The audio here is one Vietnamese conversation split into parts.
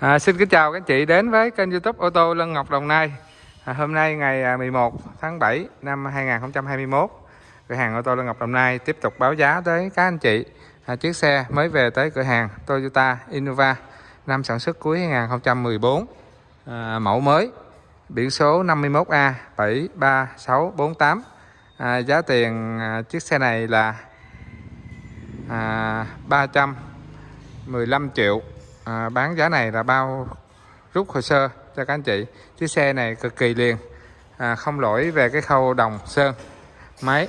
À, xin kính chào các anh chị đến với kênh youtube ô tô Lân Ngọc Đồng Nai. À, Hôm nay ngày à, 11 tháng 7 năm 2021 Cửa hàng ô tô Lân Ngọc Đồng Nai tiếp tục báo giá tới các anh chị. À, Chiếc xe mới về tới cửa hàng Toyota Innova Năm sản xuất cuối 2014 à, Mẫu mới Biển số 51A 73648 à, Giá tiền à, chiếc xe này là à, 315 triệu à, bán giá này là bao rút hồ sơ cho các anh chị. Chiếc xe này cực kỳ liền. À, không lỗi về cái khâu đồng sơn máy.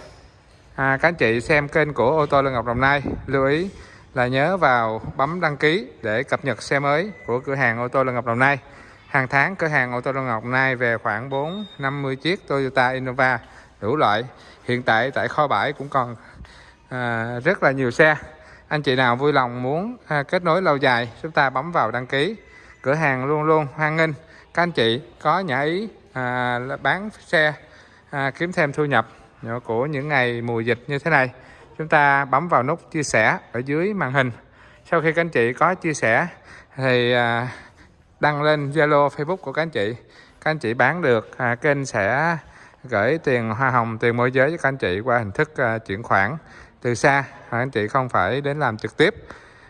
À, các anh chị xem kênh của ô tô Lương Ngọc Đồng Nai lưu ý là nhớ vào bấm đăng ký để cập nhật xe mới của cửa hàng ô tô Lương Ngọc Đồng Nai. Hàng tháng cửa hàng ô tô Lương Ngọc Đồng Nai về khoảng 4 50 chiếc Toyota Innova đủ loại. Hiện tại tại kho bãi cũng còn à, rất là nhiều xe anh chị nào vui lòng muốn à, kết nối lâu dài chúng ta bấm vào đăng ký. Cửa hàng luôn luôn hoan nghênh. Các anh chị có nhã ý à, bán xe à, kiếm thêm thu nhập của những ngày mùa dịch như thế này chúng ta bấm vào nút chia sẻ ở dưới màn hình. Sau khi các anh chị có chia sẻ thì à, đăng lên Zalo Facebook của các anh chị. Các anh chị bán được à, kênh sẽ gửi tiền hoa hồng tiền môi giới cho các anh chị qua hình thức à, chuyển khoản từ xa anh chị không phải đến làm trực tiếp.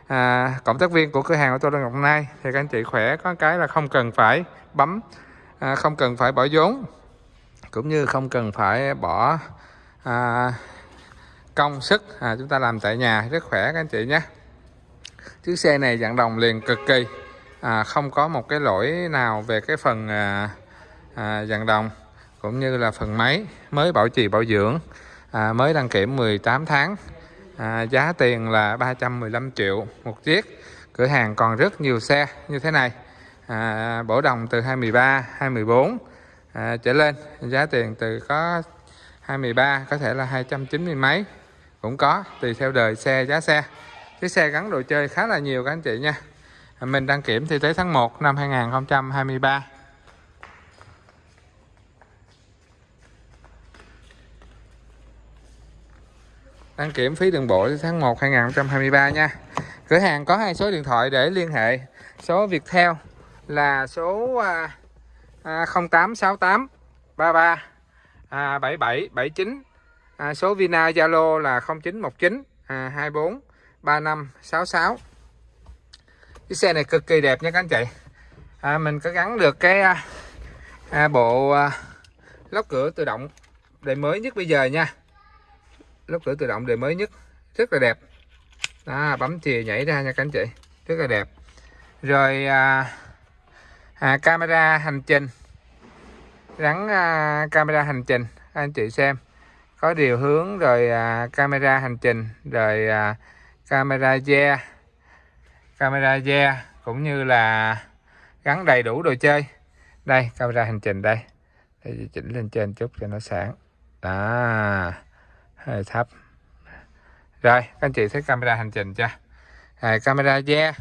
À, cộng tác viên của cửa hàng ô tô Ngọc Nai. Thì các anh chị khỏe có cái là không cần phải bấm à, không cần phải bỏ vốn cũng như không cần phải bỏ à, công sức à, chúng ta làm tại nhà. Rất khỏe các anh chị nhé. Chiếc xe này dạng đồng liền cực kỳ. À, không có một cái lỗi nào về cái phần à, à, dạng đồng cũng như là phần máy mới bảo trì bảo dưỡng à, mới đăng kiểm 18 tháng. À, giá tiền là 315 triệu một chiếc. Cửa hàng còn rất nhiều xe như thế này. À, bổ đồng từ 213 214 à, trở lên giá tiền từ có 213 có thể là 290 mấy. Cũng có tùy theo đời xe giá xe. Cái xe gắn đồ chơi khá là nhiều các anh chị nha. À, mình đăng kiểm thì tới tháng 1 năm 2023 đăng kiểm phí đường bộ tháng 1 2023 nha. Cửa hàng có hai số điện thoại để liên hệ. Số Viettel là số à, à, 0868 33 à, 77 79 à, số Vina Zalo là 0919 à, 24 35 66 cái xe này cực kỳ đẹp nha các anh chị. À, mình có gắn được cái à, à bộ à, lóc cửa tự động đời mới nhất bây giờ nha lốp cửa tự động đời mới nhất. Rất là đẹp. Đó, bấm chìa nhảy ra nha các anh chị. Rất là đẹp. Rồi à, à, camera hành trình. Gắn à, camera hành trình. Anh chị xem. Có điều hướng rồi à, camera hành trình rồi à, camera da camera da cũng như là gắn đầy đủ đồ chơi. Đây camera hành trình đây. Để chỉnh lên trên chút cho nó sáng. Đó thấp. Rồi các anh chị thấy camera hành trình chưa? À, camera da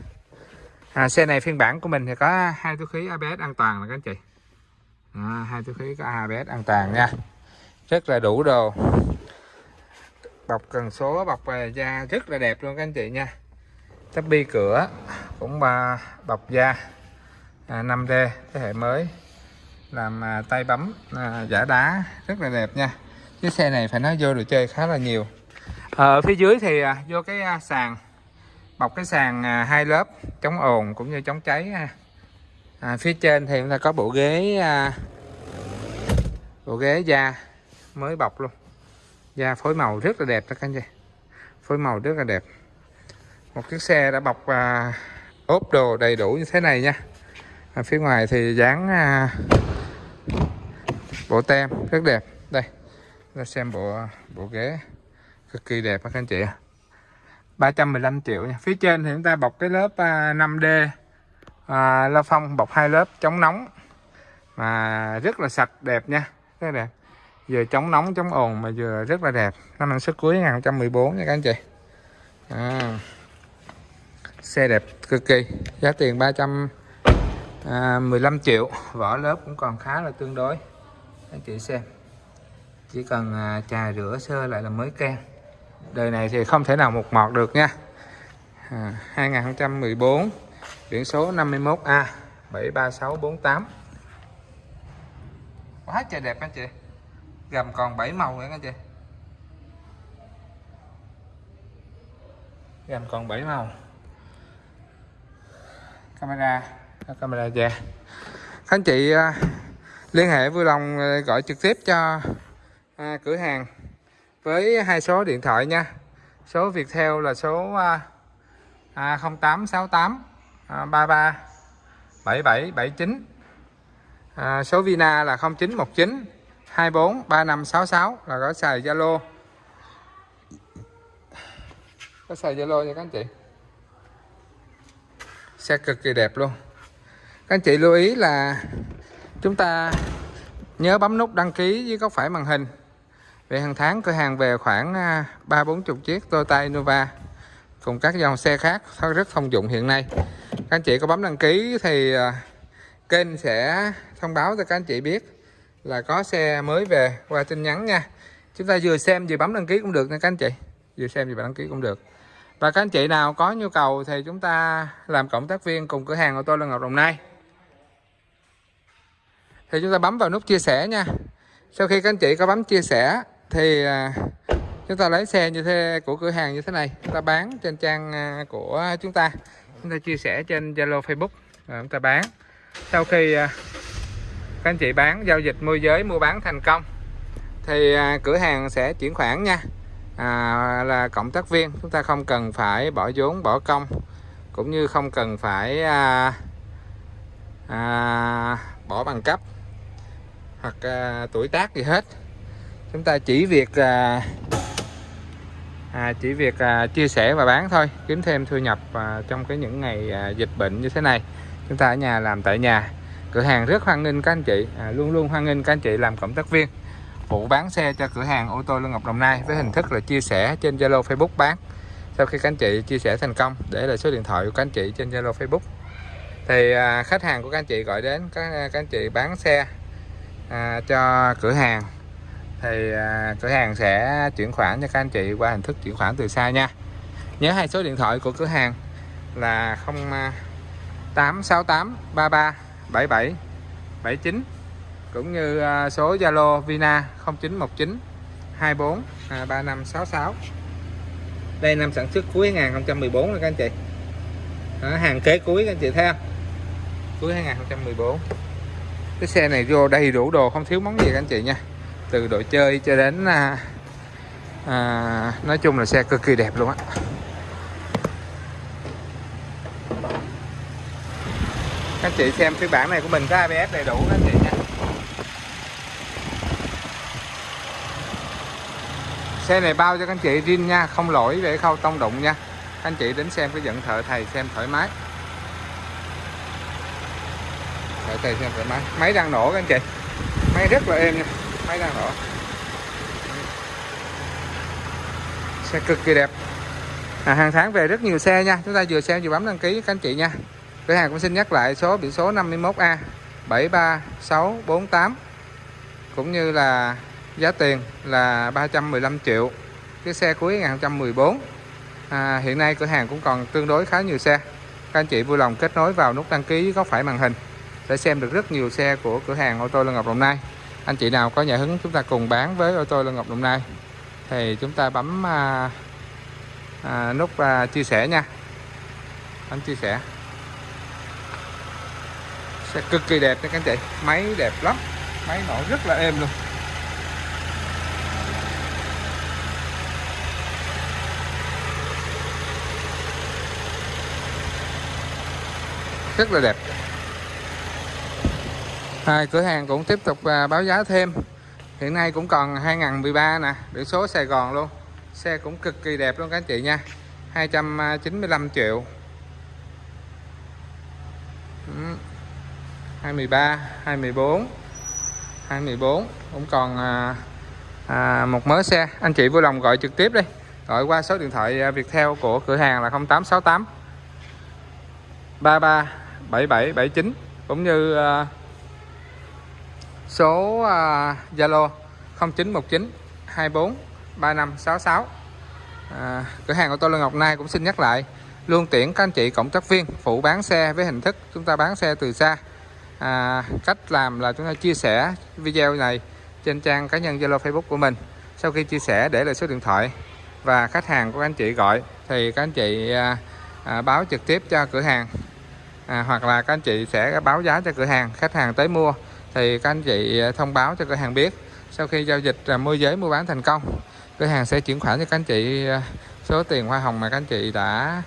à, xe này phiên bản của mình thì có hai túi khí ABS an toàn nè các anh chị. À, hai túi khí có ABS an toàn nha. Rất là đủ đồ. Bọc cần số bọc da rất là đẹp luôn các anh chị nha. Tắp bi cửa cũng bọc da. À, 5D thế hệ mới. Làm à, tay bấm à, giả đá rất là đẹp nha chiếc xe này phải nói vô đồ chơi khá là nhiều. Ở phía dưới thì à, vô cái à, sàn bọc cái sàn à, hai lớp chống ồn cũng như chống cháy à, phía trên thì chúng ta có bộ ghế bộ ghế da mới bọc luôn. Da phối màu rất là đẹp đó các anh chị. Phối màu rất là đẹp. Một chiếc xe đã bọc à, ốp đồ đầy đủ như thế này nha. À, phía ngoài thì dán à, bộ tem rất đẹp ra xem bộ bộ ghế. Cực kỳ đẹp các anh chị 315 triệu nha. Phía trên thì chúng ta bọc cái lớp à, 5D à, la phong bọc hai lớp chống nóng. Mà rất là sạch đẹp nha. Rất đẹp. Vừa chống nóng chống ồn mà vừa rất là đẹp. Năm năm xuất cuối 2014 nha các anh chị. À, xe đẹp cực kỳ. Giá tiền 315 à, triệu. Vỏ lớp cũng còn khá là tương đối. Anh chị xem chỉ cần à, trà rửa sơ lại là mới can đời này thì không thể nào một mọt được nha. À, 2014 biển số 51A 73648 quá trời đẹp anh chị. Gầm còn 7 màu nữa anh chị. Gầm còn 7 màu. Camera à, camera già anh chị à, liên hệ vui lòng gọi trực tiếp cho à, cửa hàng. Với hai số điện thoại nha. Số Viettel là số à, à, 0868 à, 33 77 79 à, số Vina là 0919 24 3566 là có xài Zalo. Có xài Zalo nha các anh chị. Xe cực kỳ đẹp luôn. Các anh chị lưu ý là chúng ta nhớ bấm nút đăng ký với góc phải màn hình về hàng tháng cửa hàng về khoảng à, ba bốn chục chiếc Toyota Innova cùng các dòng xe khác rất thông dụng hiện nay. Các anh chị có bấm đăng ký thì à, kênh sẽ thông báo cho các anh chị biết là có xe mới về qua tin nhắn nha. Chúng ta vừa xem vừa bấm đăng ký cũng được nha các anh chị. Vừa xem vừa đăng ký cũng được. Và các anh chị nào có nhu cầu thì chúng ta làm cộng tác viên cùng cửa hàng ô tô Lân Ngọc Đồng Nai. Thì chúng ta bấm vào nút chia sẻ nha. Sau khi các anh chị có bấm chia sẻ thì à, chúng ta lấy xe như thế của cửa hàng như thế này chúng ta bán trên trang à, của chúng ta. Chúng ta chia sẻ trên Zalo Facebook à, chúng ta bán. Sau khi các anh chị bán giao dịch môi giới mua bán thành công thì cửa hàng sẽ chuyển khoản nha. À, là cộng tác viên chúng ta không cần phải bỏ vốn bỏ công cũng như không cần phải à, à, bỏ bằng cấp hoặc à, tuổi tác gì hết chúng ta chỉ việc à, à, chỉ việc à, chia sẻ và bán thôi kiếm thêm thu nhập à, trong cái những ngày à, dịch bệnh như thế này. Chúng ta ở nhà làm tại nhà. Cửa hàng rất hoan nghênh các anh chị à, luôn luôn hoan nghênh các anh chị làm cộng tác viên. Phụ bán xe cho cửa hàng ô tô Lương Ngọc Đồng Nai với hình thức là chia sẻ trên Zalo Facebook bán. Sau khi các anh chị chia sẻ thành công để lại số điện thoại của các anh chị trên Zalo Facebook. Thì à, khách hàng của các anh chị gọi đến các, à, các anh chị bán xe à, cho cửa hàng thì à, cửa hàng sẽ chuyển khoản cho các anh chị qua hình thức chuyển khoản từ xa nha. Nhớ hai số điện thoại của cửa hàng là 0868 33 77 79 cũng như à, số Zalo Vina 0919 24 à, 3566 đây năm sản xuất cuối 2014 các anh chị. Đó, hàng kế cuối các anh chị thấy không? Cuối 2014 cái xe này vô đầy đủ đồ không thiếu món gì các anh chị nha từ đồ chơi cho đến à, à, nói chung là xe cực kỳ đẹp luôn á. Các chị xem phiên bản này của mình có ABS đầy đủ các chị nha. Xe này bao cho các anh chị riêng nha không lỗi về khâu tông đụng nha. Các anh chị đến xem cái dẫn thợ thầy xem thoải mái. Thợ thầy xem thoải mái. Máy đang nổ các anh chị. Máy rất là êm nha máy đang nổ xe cực kỳ đẹp. À, hàng tháng về rất nhiều xe nha. Chúng ta vừa xem vừa bấm đăng ký các anh chị nha. Cửa hàng cũng xin nhắc lại số biển số 51A 73648 cũng như là giá tiền là 315 triệu. Cái xe cuối 2014 à, hiện nay cửa hàng cũng còn tương đối khá nhiều xe. Các anh chị vui lòng kết nối vào nút đăng ký góc phải màn hình để xem được rất nhiều xe của cửa hàng ô tô Lân Ngọc Đồng Nai anh chị nào có nhà hứng chúng ta cùng bán với ô tô Lân Ngọc Đồng Nai. Thì chúng ta bấm à, à, nút à, chia sẻ nha. Bấm chia sẻ. Sẽ cực kỳ đẹp nha các anh chị. Máy đẹp lắm. Máy nổ rất là êm luôn. Rất là đẹp à, cửa hàng cũng tiếp tục à, báo giá thêm. Hiện nay cũng còn 2013 nè biển số Sài Gòn luôn. Xe cũng cực kỳ đẹp luôn các anh chị nha 295 triệu. 23 24 24 cũng còn à, à, một mớ xe. Anh chị vui lòng gọi trực tiếp đi gọi qua số điện thoại à, Viettel của cửa hàng là 0868 33 7779 cũng như uh, số uh, Zalo 0919 24 3566 à, cửa hàng của tôi lê Ngọc Nai cũng xin nhắc lại luôn tiễn các anh chị cộng tác viên phụ bán xe với hình thức chúng ta bán xe từ xa. À, cách làm là chúng ta chia sẻ video này trên trang cá nhân Zalo Facebook của mình. Sau khi chia sẻ để lại số điện thoại và khách hàng của anh chị gọi thì các anh chị à, à, báo trực tiếp cho cửa hàng. À, hoặc là các anh chị sẽ báo giá cho cửa hàng khách hàng tới mua thì các anh chị à, thông báo cho cửa hàng biết sau khi giao dịch à, môi giới mua bán thành công cửa hàng sẽ chuyển khoản cho các anh chị à, số tiền hoa hồng mà các anh chị đã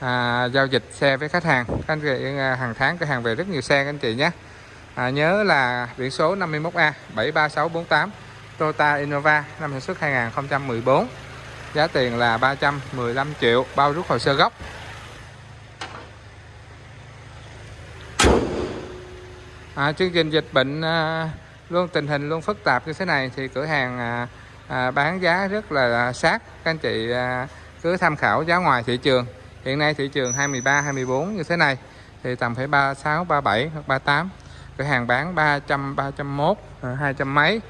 à, giao dịch xe với khách hàng. Các anh chị hàng tháng cửa hàng về rất nhiều xe các anh chị nhé. À, nhớ là biển số 51A 73648 Toyota Innova năm sản xuất 2014 giá tiền là 315 triệu bao rút hồ sơ gốc. À, chương trình dịch bệnh à, luôn tình hình luôn phức tạp như thế này thì cửa hàng à, à, bán giá rất là sát. Các anh chị à, cứ tham khảo giá ngoài thị trường. Hiện nay thị trường 23 24 như thế này thì tầm phải 36 37 hoặc 38 cửa hàng bán 300 301 200 mấy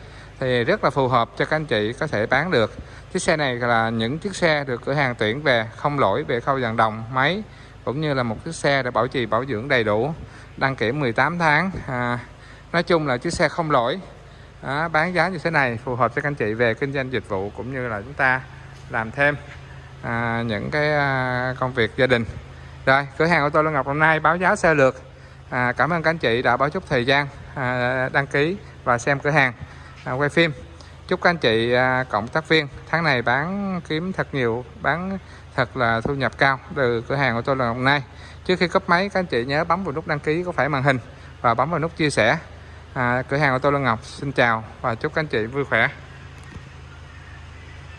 thì rất là phù hợp cho các anh chị có thể bán được. Chiếc xe này là những chiếc xe được cửa hàng tuyển về không lỗi về khâu dàn đồng máy cũng như là một chiếc xe để bảo trì bảo dưỡng đầy đủ đăng kiểm 18 tháng. À, nói chung là chiếc xe không lỗi. À, bán giá như thế này phù hợp cho các anh chị về kinh doanh dịch vụ cũng như là chúng ta làm thêm à, những cái à, công việc gia đình. Rồi cửa hàng ô tô Lân Ngọc hôm nay báo giá sơ lược. À, cảm ơn các anh chị đã bỏ chút thời gian à, đăng ký và xem cửa hàng à, quay phim. Chúc các anh chị à, cộng tác viên tháng này bán kiếm thật nhiều bán thật là thu nhập cao từ cửa hàng của tôi Ngọc hôm nay trước khi cấp máy các anh chị nhớ bấm vào nút đăng ký có phải màn hình và bấm vào nút chia sẻ. À, cửa hàng của tôi là Ngọc xin chào và chúc các anh chị vui khỏe.